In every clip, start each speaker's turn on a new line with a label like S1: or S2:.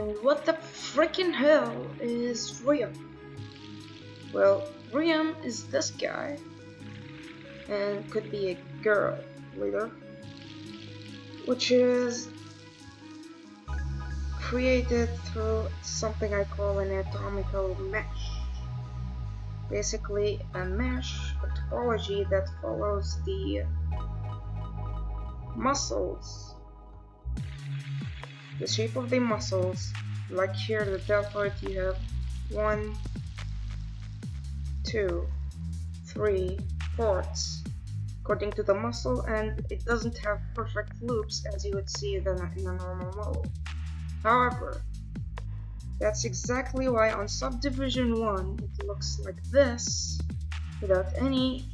S1: What the freaking hell is Riam? Well, Riam is this guy, and could be a girl later, which is created through something I call an anatomical mesh. Basically, a mesh a topology that follows the muscles the shape of the muscles like here the deltoid you have one two three ports according to the muscle and it doesn't have perfect loops as you would see in a, in a normal model. However that's exactly why on subdivision 1 it looks like this without any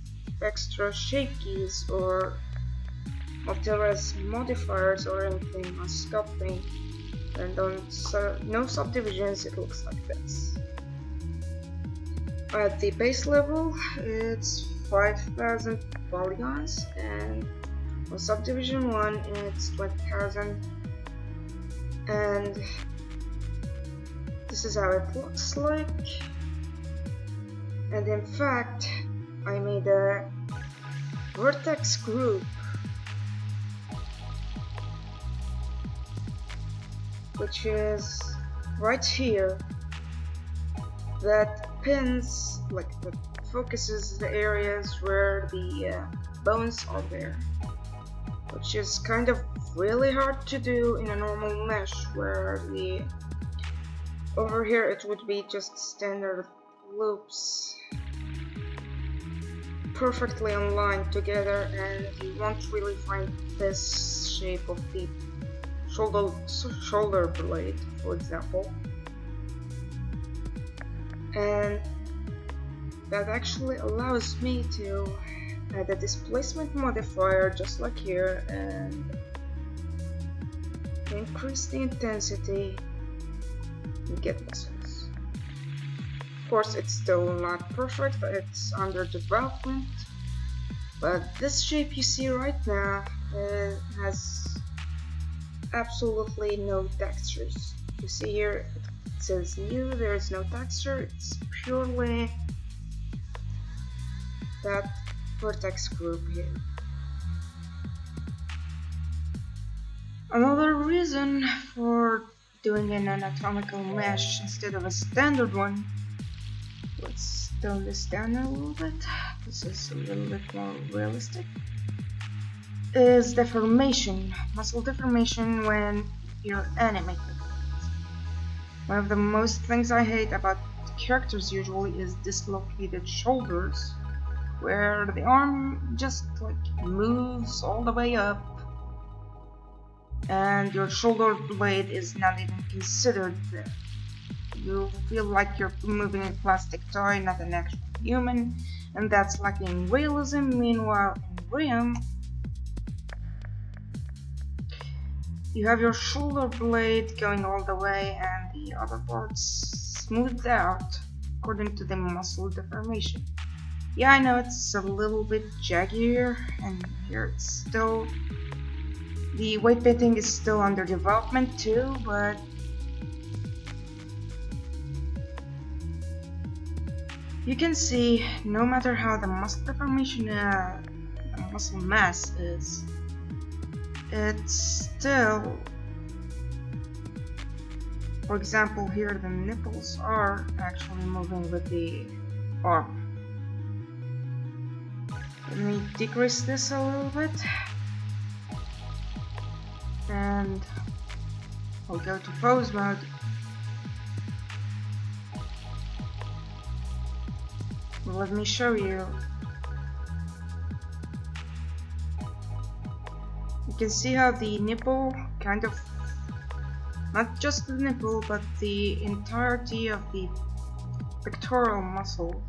S1: extra shape keys or Optera's modifiers or anything on sculpting and on no subdivisions it looks like this. At the base level it's 5000 polygons and on subdivision 1 it's 20,000 and this is how it looks like. And in fact I made a vertex group which is right here that pins like focuses the areas where the uh, bones are there which is kind of really hard to do in a normal mesh where the over here it would be just standard loops perfectly aligned together and you won't really find this shape of the shoulder, shoulder blade, for example. And that actually allows me to add a displacement modifier just like here and increase the intensity and get muscles. Of course it's still not perfect, it's under development but this shape you see right now uh, has absolutely no textures. You see here it says new, there is no texture, it's purely that vertex group here. Another reason for doing an anatomical mesh instead of a standard one, let's tone this down a little bit, this is a little bit more realistic is deformation, muscle deformation when you're animated. One of the most things I hate about characters usually is dislocated shoulders, where the arm just like moves all the way up and your shoulder blade is not even considered there. You feel like you're moving a plastic toy, not an actual human, and that's lacking realism. Meanwhile, in Riam, You have your shoulder blade going all the way and the other parts smoothed out according to the muscle deformation. Yeah, I know it's a little bit jaggier and here it's still... The weight painting is still under development too, but... You can see, no matter how the muscle deformation, uh, the muscle mass is, it's still for example here the nipples are actually moving with the arm. Let me decrease this a little bit. And I'll go to pose mode. Let me show you can see how the nipple kind of not just the nipple but the entirety of the pectoral muscle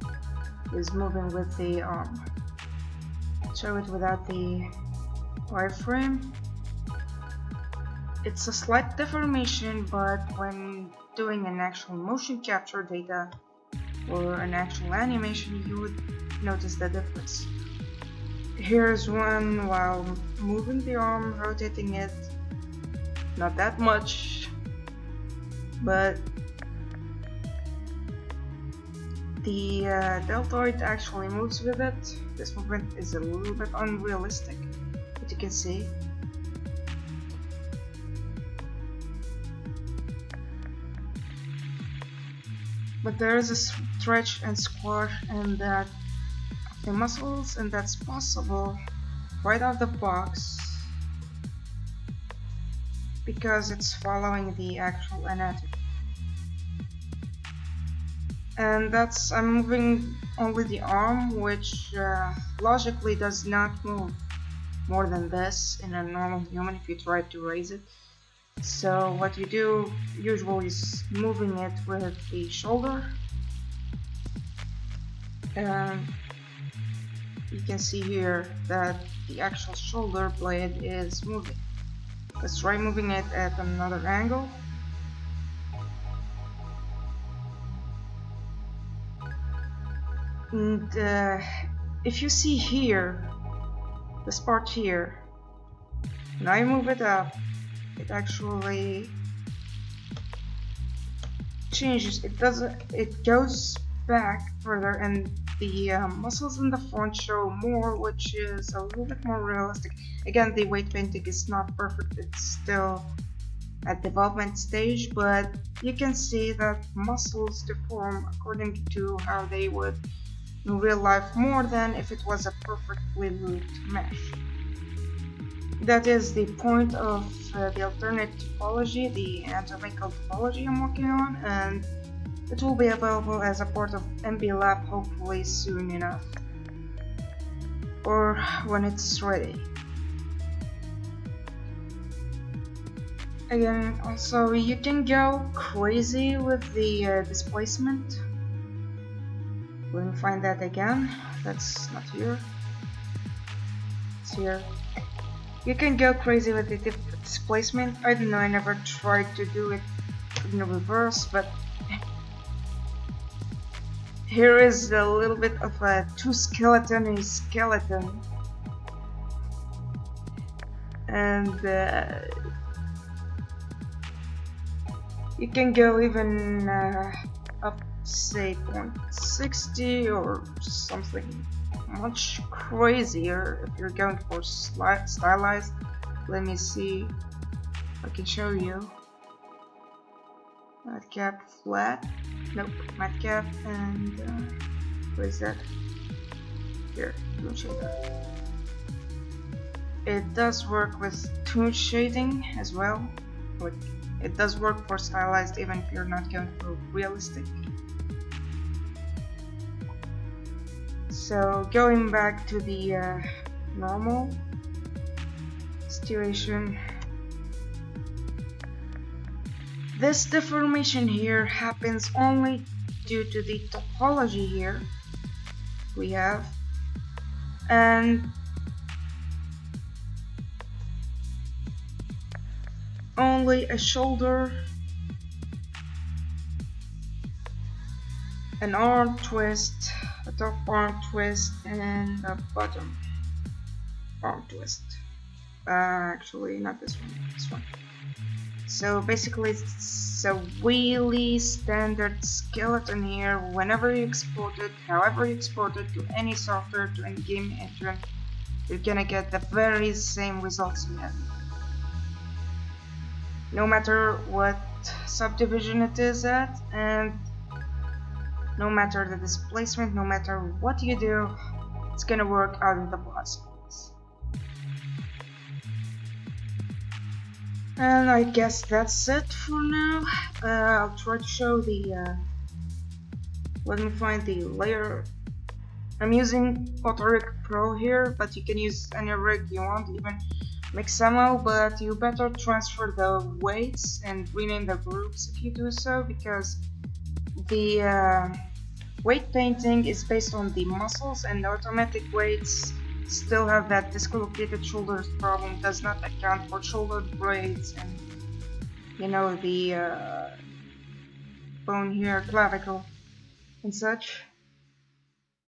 S1: is moving with the um, arm show it without the wireframe. It's a slight deformation but when doing an actual motion capture data or an actual animation you would notice the difference Here's one while moving the arm, rotating it, not that much. but the uh, deltoid actually moves with it. This movement is a little bit unrealistic, but you can see. But there is a stretch and squash and that the muscles and that's possible right out of the box because it's following the actual anatomy. And that's I'm moving only the arm which uh, logically does not move more than this in a normal human if you try to raise it. So what you do usually is moving it with the shoulder. And you can see here that the actual shoulder blade is moving. Let's try moving it at another angle. And uh, if you see here this part here when I move it up it actually changes it doesn't it goes back further and the uh, muscles in the front show more which is a little bit more realistic again the weight painting is not perfect it's still at development stage but you can see that muscles deform according to how they would in real life more than if it was a perfectly looped mesh. That is the point of uh, the alternate topology, the anatomical topology I'm working on, and it will be available as a part of MB Lab hopefully soon enough. Or when it's ready. Again, also you can go crazy with the uh, displacement me find that again. That's not here. It's here. You can go crazy with the displacement. I don't know, I never tried to do it in reverse, but here is a little bit of a two skeleton in skeleton. And uh, you can go even uh, up say 0.60 or something much crazier if you're going for stylized. Let me see I can show you. Matcap flat nope matcap and uh, what is that? Here toon shader it does work with toon shading as well but it does work for stylized even if you're not going for realistic. So going back to the uh, normal situation this deformation here happens only due to the topology here we have. And only a shoulder an arm twist a top arm twist and a bottom arm twist uh, actually not this one this one. So basically it's a really standard skeleton here. Whenever you export it however you export it to any software to any game engine you're gonna get the very same results have no matter what subdivision it is at and no matter the displacement, no matter what you do, it's gonna work out of the box. And I guess that's it for now. Uh, I'll try to show the, uh, let me find the layer. I'm using AutoRig Pro here, but you can use any rig you want, even Mixamo, but you better transfer the weights and rename the groups if you do so, because the uh, weight painting is based on the muscles and the automatic weights still have that dislocated shoulders problem does not account for shoulder blades and you know the uh, bone here clavicle and such